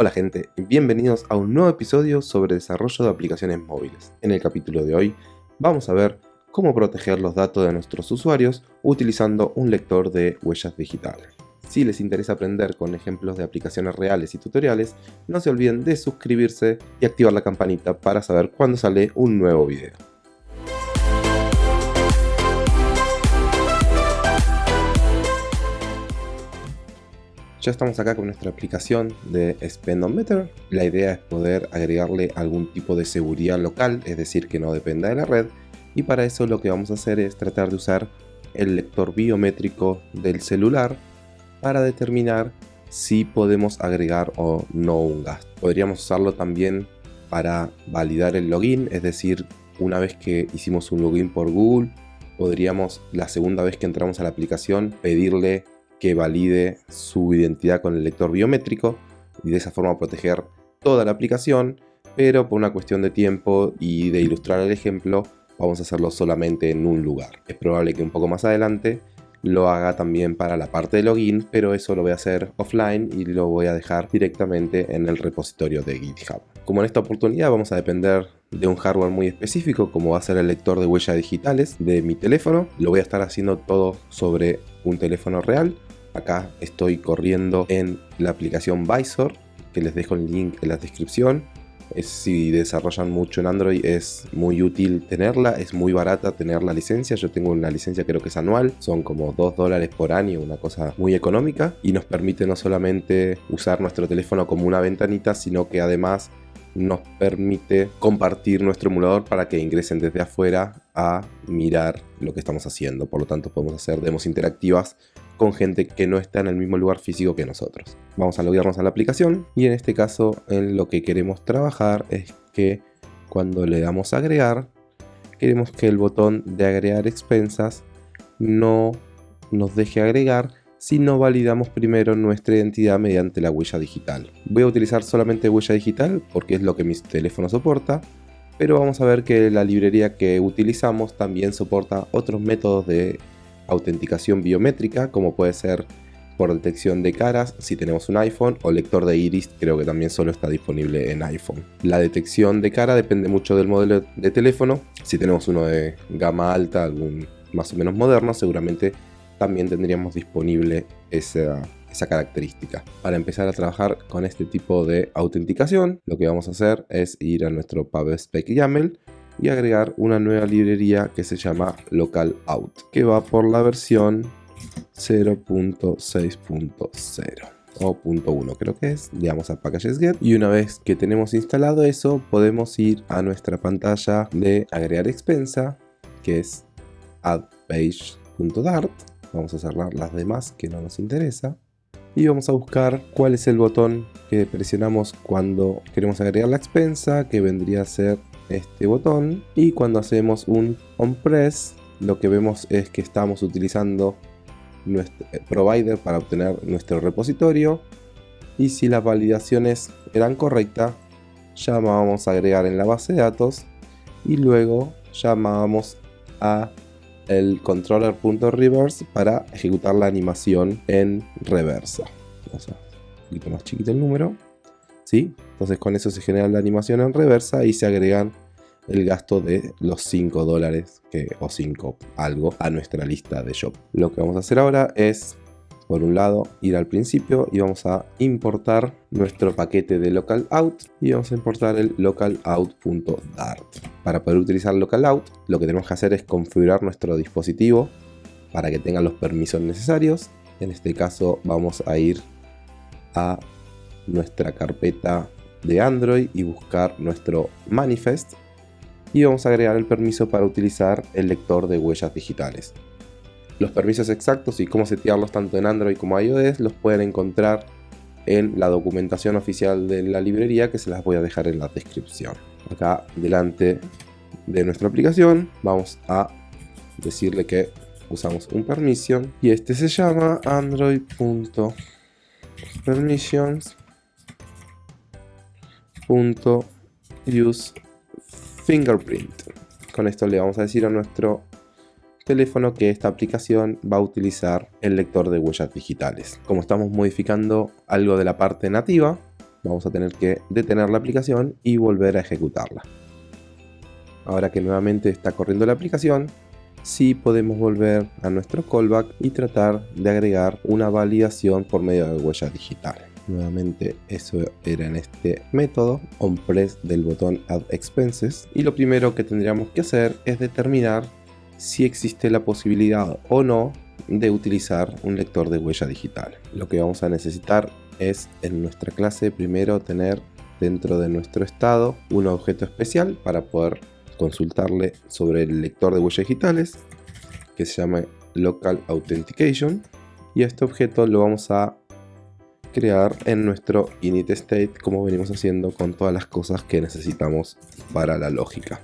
Hola gente, bienvenidos a un nuevo episodio sobre desarrollo de aplicaciones móviles. En el capítulo de hoy vamos a ver cómo proteger los datos de nuestros usuarios utilizando un lector de huellas digitales. Si les interesa aprender con ejemplos de aplicaciones reales y tutoriales, no se olviden de suscribirse y activar la campanita para saber cuando sale un nuevo video. Ya estamos acá con nuestra aplicación de Spendometer. La idea es poder agregarle algún tipo de seguridad local, es decir, que no dependa de la red. Y para eso lo que vamos a hacer es tratar de usar el lector biométrico del celular para determinar si podemos agregar o no un gasto. Podríamos usarlo también para validar el login, es decir, una vez que hicimos un login por Google, podríamos la segunda vez que entramos a la aplicación pedirle que valide su identidad con el lector biométrico y de esa forma proteger toda la aplicación, pero por una cuestión de tiempo y de ilustrar el ejemplo, vamos a hacerlo solamente en un lugar. Es probable que un poco más adelante lo haga también para la parte de login, pero eso lo voy a hacer offline y lo voy a dejar directamente en el repositorio de GitHub. Como en esta oportunidad vamos a depender de un hardware muy específico como va a ser el lector de huellas digitales de mi teléfono, lo voy a estar haciendo todo sobre un teléfono real Acá estoy corriendo en la aplicación Visor, que les dejo el link en la descripción. si desarrollan mucho en Android es muy útil tenerla, es muy barata tener la licencia, yo tengo una licencia creo que es anual, son como 2 dólares por año, una cosa muy económica y nos permite no solamente usar nuestro teléfono como una ventanita, sino que además nos permite compartir nuestro emulador para que ingresen desde afuera a mirar lo que estamos haciendo. Por lo tanto podemos hacer demos interactivas con gente que no está en el mismo lugar físico que nosotros. Vamos a loguearnos a la aplicación y en este caso en lo que queremos trabajar es que cuando le damos a agregar, queremos que el botón de agregar expensas no nos deje agregar si no validamos primero nuestra identidad mediante la huella digital. Voy a utilizar solamente huella digital porque es lo que mi teléfono soporta, pero vamos a ver que la librería que utilizamos también soporta otros métodos de autenticación biométrica, como puede ser por detección de caras si tenemos un iPhone o lector de iris creo que también solo está disponible en iPhone. La detección de cara depende mucho del modelo de teléfono. Si tenemos uno de gama alta, algún más o menos moderno, seguramente también tendríamos disponible esa, esa característica. Para empezar a trabajar con este tipo de autenticación, lo que vamos a hacer es ir a nuestro PubSpec YAML y agregar una nueva librería que se llama localout, que va por la versión 0.6.0 o .1 creo que es, le damos a packages get y una vez que tenemos instalado eso podemos ir a nuestra pantalla de agregar expensa que es addpage.dart vamos a cerrar las demás que no nos interesa. Y vamos a buscar cuál es el botón que presionamos cuando queremos agregar la expensa que vendría a ser este botón. Y cuando hacemos un on press lo que vemos es que estamos utilizando nuestro eh, provider para obtener nuestro repositorio. Y si las validaciones eran correctas llamábamos a agregar en la base de datos y luego llamábamos a el controller.reverse para ejecutar la animación en reversa. Vamos a un poquito más chiquito el número. ¿Sí? Entonces con eso se genera la animación en reversa y se agregan el gasto de los 5 dólares o 5 algo a nuestra lista de shop. Lo que vamos a hacer ahora es por un lado ir al principio y vamos a importar nuestro paquete de localout y vamos a importar el localout.dart. Para poder utilizar localout lo que tenemos que hacer es configurar nuestro dispositivo para que tenga los permisos necesarios. En este caso vamos a ir a nuestra carpeta de Android y buscar nuestro manifest y vamos a agregar el permiso para utilizar el lector de huellas digitales. Los permisos exactos y cómo setearlos tanto en Android como iOS los pueden encontrar en la documentación oficial de la librería que se las voy a dejar en la descripción. Acá delante de nuestra aplicación vamos a decirle que usamos un permission y este se llama android.permissions.use fingerprint. Con esto le vamos a decir a nuestro teléfono que esta aplicación va a utilizar el lector de huellas digitales. Como estamos modificando algo de la parte nativa, vamos a tener que detener la aplicación y volver a ejecutarla. Ahora que nuevamente está corriendo la aplicación, sí podemos volver a nuestro callback y tratar de agregar una validación por medio de huella digital. Nuevamente eso era en este método, onPress del botón Add Expenses. Y lo primero que tendríamos que hacer es determinar si existe la posibilidad o no de utilizar un lector de huella digital. Lo que vamos a necesitar es en nuestra clase primero tener dentro de nuestro estado un objeto especial para poder consultarle sobre el lector de huellas digitales que se llama local authentication y este objeto lo vamos a crear en nuestro init state como venimos haciendo con todas las cosas que necesitamos para la lógica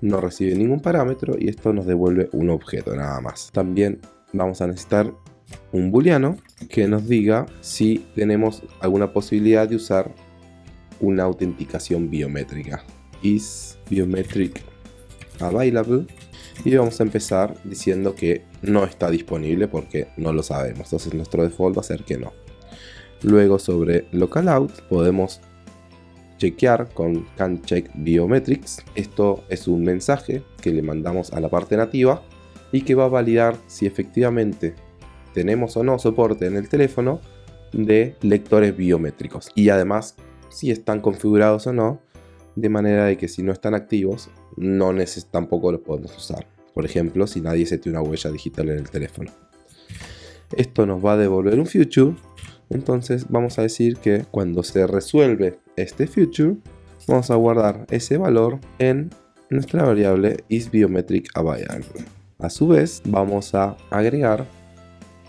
no recibe ningún parámetro y esto nos devuelve un objeto nada más. También vamos a necesitar un booleano que nos diga si tenemos alguna posibilidad de usar una autenticación biométrica. Is biometric available. Y vamos a empezar diciendo que no está disponible porque no lo sabemos. Entonces nuestro default va a ser que no. Luego sobre localout podemos chequear con canCheck biometrics esto es un mensaje que le mandamos a la parte nativa y que va a validar si efectivamente tenemos o no soporte en el teléfono de lectores biométricos y además si están configurados o no de manera de que si no están activos, no tampoco los podemos usar. Por ejemplo, si nadie se tiene una huella digital en el teléfono. Esto nos va a devolver un future, entonces vamos a decir que cuando se resuelve este future, vamos a guardar ese valor en nuestra variable isBiometricAvailable. A su vez, vamos a agregar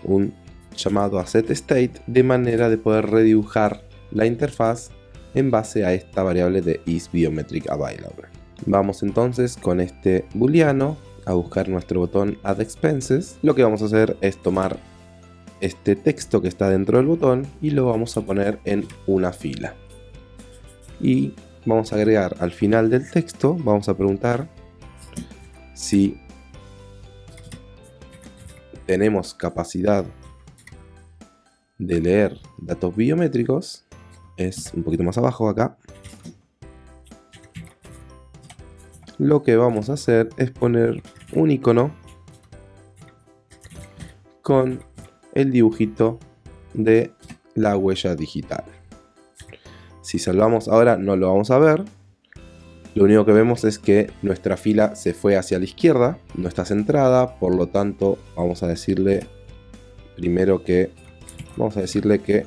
un llamado a setState de manera de poder redibujar la interfaz en base a esta variable de isBiometricAvailable. Vamos entonces con este booleano a buscar nuestro botón Add Expenses. Lo que vamos a hacer es tomar este texto que está dentro del botón y lo vamos a poner en una fila. Y vamos a agregar al final del texto, vamos a preguntar si tenemos capacidad de leer datos biométricos es un poquito más abajo acá. Lo que vamos a hacer es poner un icono con el dibujito de la huella digital. Si salvamos ahora no lo vamos a ver. Lo único que vemos es que nuestra fila se fue hacia la izquierda, no está centrada, por lo tanto vamos a decirle primero que vamos a decirle que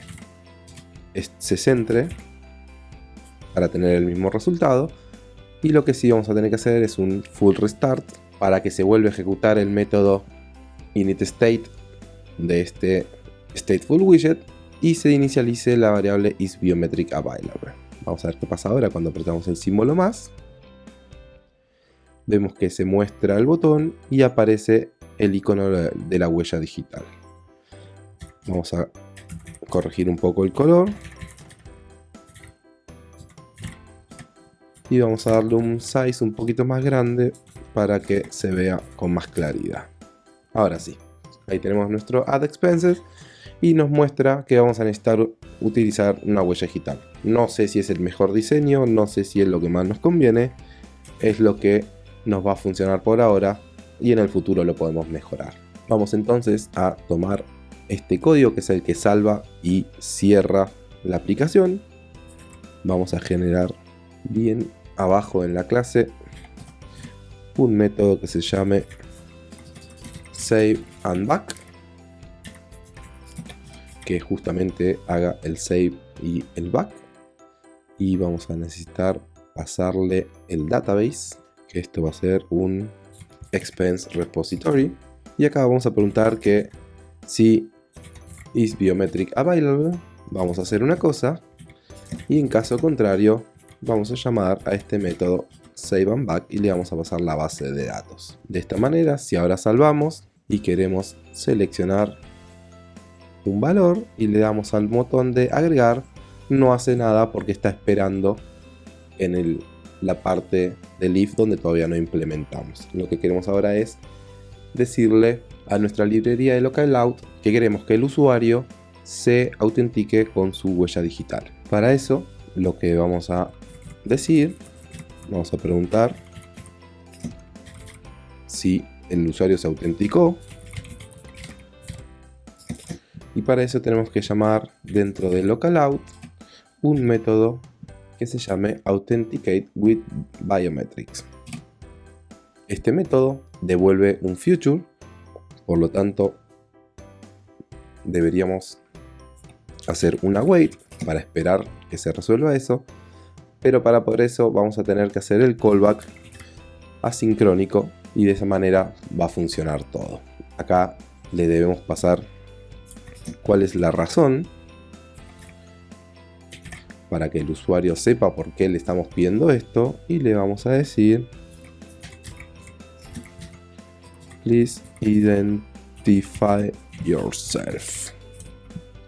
se centre para tener el mismo resultado. Y lo que sí vamos a tener que hacer es un full restart para que se vuelva a ejecutar el método initState de este stateful widget y se inicialice la variable isBiometricAvailable. Vamos a ver qué pasa ahora cuando apretamos el símbolo más. Vemos que se muestra el botón y aparece el icono de la huella digital. Vamos a corregir un poco el color. Y vamos a darle un size un poquito más grande para que se vea con más claridad. Ahora sí, ahí tenemos nuestro Add Expenses y nos muestra que vamos a necesitar utilizar una huella digital. No sé si es el mejor diseño, no sé si es lo que más nos conviene, es lo que nos va a funcionar por ahora y en el futuro lo podemos mejorar. Vamos entonces a tomar este código que es el que salva y cierra la aplicación. Vamos a generar bien abajo en la clase un método que se llame save and back que justamente haga el save y el back. Y vamos a necesitar pasarle el database que esto va a ser un expense repository. Y acá vamos a preguntar que si is biometric available, vamos a hacer una cosa. Y en caso contrario vamos a llamar a este método save and back y le vamos a pasar la base de datos. De esta manera, si ahora salvamos y queremos seleccionar un valor y le damos al botón de agregar, no hace nada porque está esperando en el, la parte del if donde todavía no implementamos. Lo que queremos ahora es decirle a nuestra librería de localout que queremos que el usuario se autentique con su huella digital. Para eso, lo que vamos a decir, vamos a preguntar si el usuario se autenticó. Y para eso tenemos que llamar dentro de localout un método que se llame Authenticate with Biometrics. Este método devuelve un future, por lo tanto deberíamos hacer una wait para esperar que se resuelva eso, pero para por eso vamos a tener que hacer el callback asincrónico y de esa manera va a funcionar todo. Acá le debemos pasar cuál es la razón para que el usuario sepa por qué le estamos pidiendo esto y le vamos a decir please identify yourself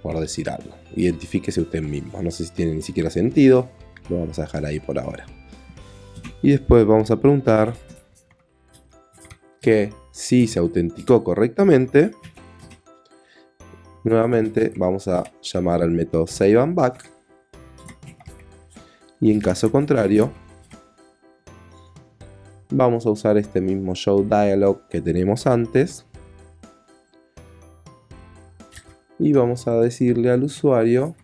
por decir algo. Identifíquese usted mismo. No sé si tiene ni siquiera sentido lo vamos a dejar ahí por ahora. Y después vamos a preguntar que si se autenticó correctamente nuevamente vamos a llamar al método save and back. Y en caso contrario vamos a usar este mismo show dialog que tenemos antes. Y vamos a decirle al usuario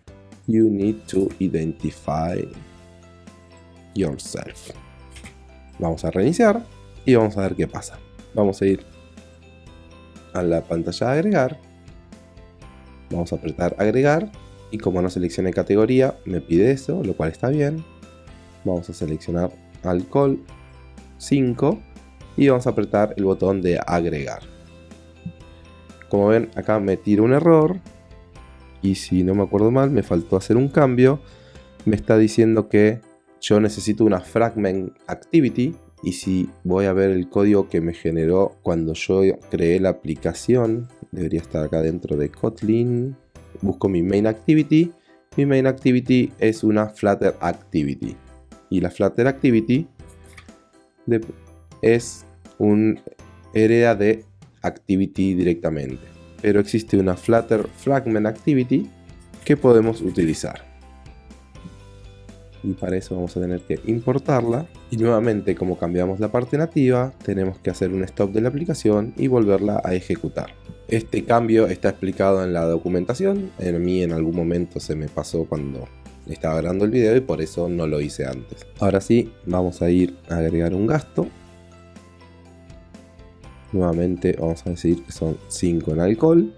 you need to identify yourself. Vamos a reiniciar y vamos a ver qué pasa. Vamos a ir a la pantalla de agregar vamos a apretar agregar y como no seleccioné categoría me pide eso, lo cual está bien. Vamos a seleccionar alcohol 5 y vamos a apretar el botón de agregar. Como ven acá me tira un error y si no me acuerdo mal me faltó hacer un cambio. Me está diciendo que yo necesito una fragment activity y si voy a ver el código que me generó cuando yo creé la aplicación debería estar acá dentro de Kotlin busco mi main activity. Mi main activity es una Flutter activity. Y la Flutter activity es un hereda de activity directamente. Pero existe una Flutter fragment activity que podemos utilizar y para eso vamos a tener que importarla y nuevamente como cambiamos la parte nativa tenemos que hacer un stop de la aplicación y volverla a ejecutar. Este cambio está explicado en la documentación, en mí en algún momento se me pasó cuando estaba grabando el video y por eso no lo hice antes. Ahora sí, vamos a ir a agregar un gasto. Nuevamente vamos a decir que son 5 en alcohol.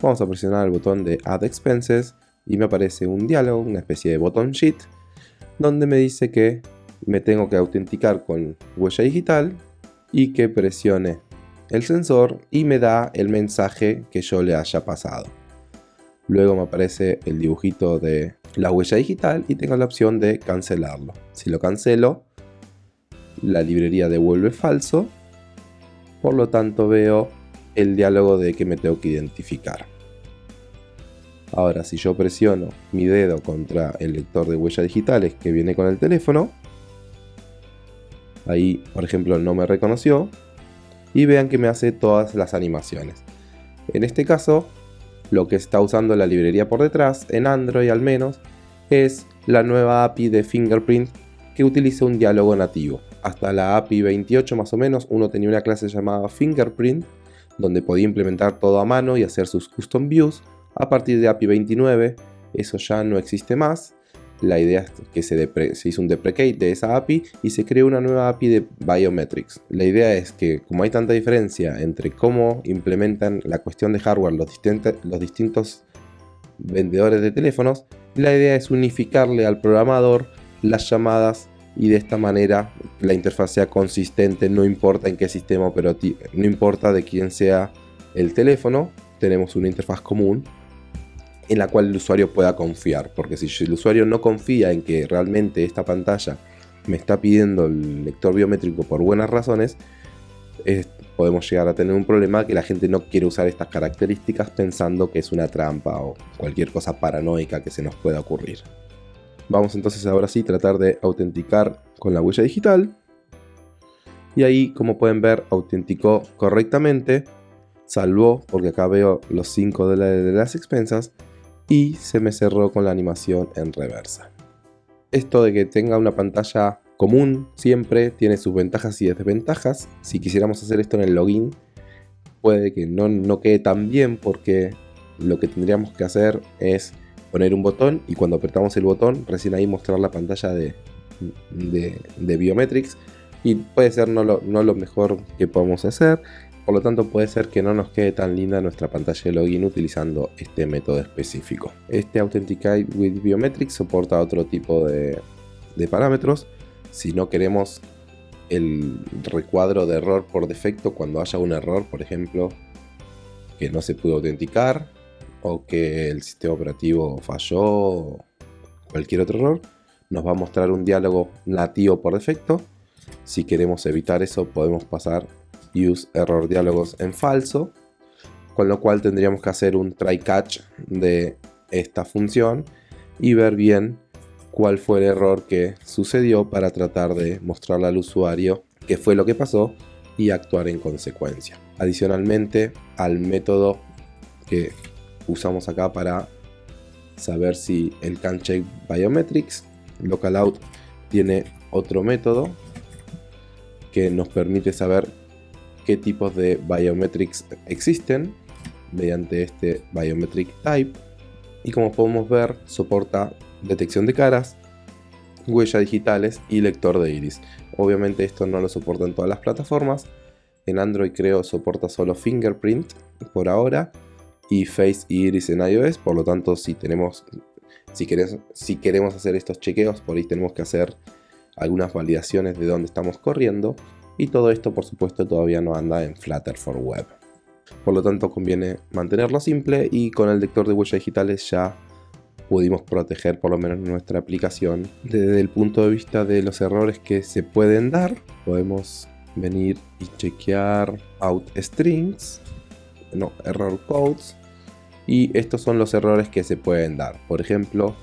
Vamos a presionar el botón de Add Expenses y me aparece un diálogo, una especie de botón sheet, donde me dice que me tengo que autenticar con huella digital y que presione el sensor y me da el mensaje que yo le haya pasado. Luego me aparece el dibujito de la huella digital y tengo la opción de cancelarlo. Si lo cancelo, la librería devuelve falso, por lo tanto veo el diálogo de que me tengo que identificar. Ahora, si yo presiono mi dedo contra el lector de huellas digitales que viene con el teléfono, ahí, por ejemplo, no me reconoció, y vean que me hace todas las animaciones. En este caso, lo que está usando la librería por detrás, en Android al menos, es la nueva API de Fingerprint que utiliza un diálogo nativo. Hasta la API 28 más o menos, uno tenía una clase llamada Fingerprint, donde podía implementar todo a mano y hacer sus custom views, a partir de API 29 eso ya no existe más. La idea es que se, hizo un deprecate de esa API y se creó una nueva API de Biometrics. La idea es que como hay tanta diferencia entre cómo implementan la cuestión de hardware los, distintos vendedores de teléfonos, la idea es unificarle al programador las llamadas y de esta manera la interfaz sea consistente, no importa en qué sistema no importa de quién sea el teléfono, tenemos una interfaz común en la cual el usuario pueda confiar. Porque si el usuario no confía en que realmente esta pantalla me está pidiendo el lector biométrico por buenas razones, podemos llegar a tener un problema que la gente no quiere usar estas características pensando que es una trampa o cualquier cosa paranoica que se nos pueda ocurrir. Vamos entonces ahora sí a tratar de autenticar con la huella digital. Y ahí, como pueden ver, autenticó correctamente salvó porque acá veo los 5 dólares de las expensas y se me cerró con la animación en reversa. Esto de que tenga una pantalla común siempre tiene sus ventajas y desventajas. Si quisiéramos hacer esto en el login puede que no, no quede tan bien porque lo que tendríamos que hacer es poner un botón y cuando apretamos el botón recién ahí mostrar la pantalla de, de, Biometrics y puede ser no lo, no lo mejor que podamos hacer por lo tanto puede ser que no nos quede tan linda nuestra pantalla de login utilizando este método específico. Este Authenticate with Biometrics soporta otro tipo de, parámetros. Si no queremos el recuadro de error por defecto cuando haya un error, por ejemplo, que no se pudo autenticar o que el sistema operativo falló o cualquier otro error, nos va a mostrar un diálogo nativo por defecto. Si queremos evitar eso podemos pasar use error diálogos en falso, con lo cual tendríamos que hacer un try catch de esta función y ver bien cuál fue el error que sucedió para tratar de mostrarle al usuario qué fue lo que pasó y actuar en consecuencia. Adicionalmente al método que usamos acá para saber si el can check biometrics, localout tiene otro método que nos permite saber qué tipos de biometrics existen mediante este biometric type y como podemos ver soporta detección de caras, huellas digitales y lector de iris. Obviamente esto no lo soporta en todas las plataformas. En Android creo soporta solo fingerprint por ahora y face y iris en iOS. Por lo tanto si tenemos si si queremos hacer estos chequeos por ahí tenemos que hacer algunas validaciones de dónde estamos corriendo y todo esto por supuesto todavía no anda en Flutter for Web. Por lo tanto conviene mantenerlo simple y con el lector de huellas digitales ya pudimos proteger por lo menos nuestra aplicación. Desde el punto de vista de los errores que se pueden dar, podemos venir y chequear out strings, no, error codes, y estos son los errores que se pueden dar. Por ejemplo,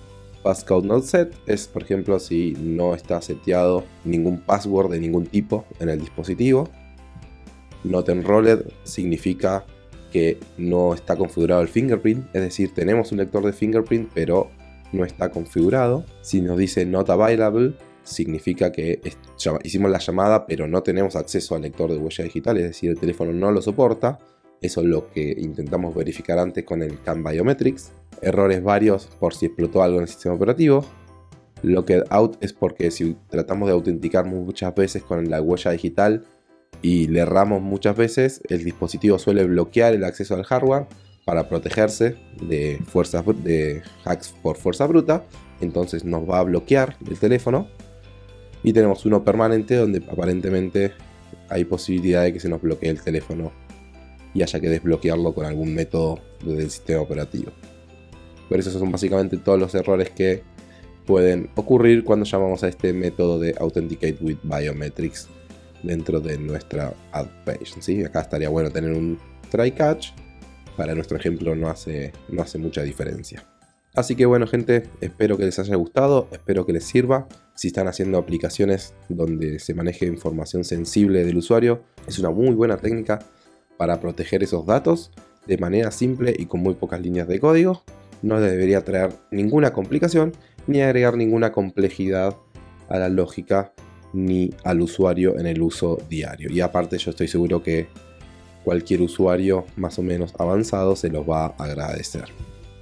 passcode not set es por ejemplo si no está seteado ningún password de ningún tipo en el dispositivo. Not enrolled significa que no está configurado el fingerprint, es decir, tenemos un lector de fingerprint pero no está configurado. Si nos dice not available, significa que hicimos la llamada pero no tenemos acceso al lector de huella digital, es decir, el teléfono no lo soporta. Eso es lo que intentamos verificar antes con el CAN Biometrics errores varios por si explotó algo en el sistema operativo. Locked out es porque si tratamos de autenticar muchas veces con la huella digital y le erramos muchas veces, el dispositivo suele bloquear el acceso al hardware para protegerse de, fuerzas, de hacks por fuerza bruta. Entonces nos va a bloquear el teléfono. Y tenemos uno permanente donde aparentemente hay posibilidad de que se nos bloquee el teléfono y haya que desbloquearlo con algún método del sistema operativo. Pero esos son básicamente todos los errores que pueden ocurrir cuando llamamos a este método de Authenticate with Biometrics dentro de nuestra ad page. ¿sí? Acá estaría bueno tener un try catch. Para nuestro ejemplo no hace, no hace mucha diferencia. Así que bueno gente, espero que les haya gustado, espero que les sirva. Si están haciendo aplicaciones donde se maneje información sensible del usuario, es una muy buena técnica para proteger esos datos de manera simple y con muy pocas líneas de código no debería traer ninguna complicación ni agregar ninguna complejidad a la lógica ni al usuario en el uso diario. Y aparte yo estoy seguro que cualquier usuario más o menos avanzado se los va a agradecer.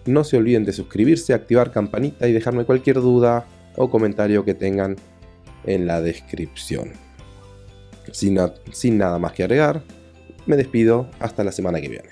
No se olviden de suscribirse, activar campanita y dejarme cualquier duda o comentario que tengan en la descripción. Sin, sin nada más que agregar, me despido hasta la semana que viene.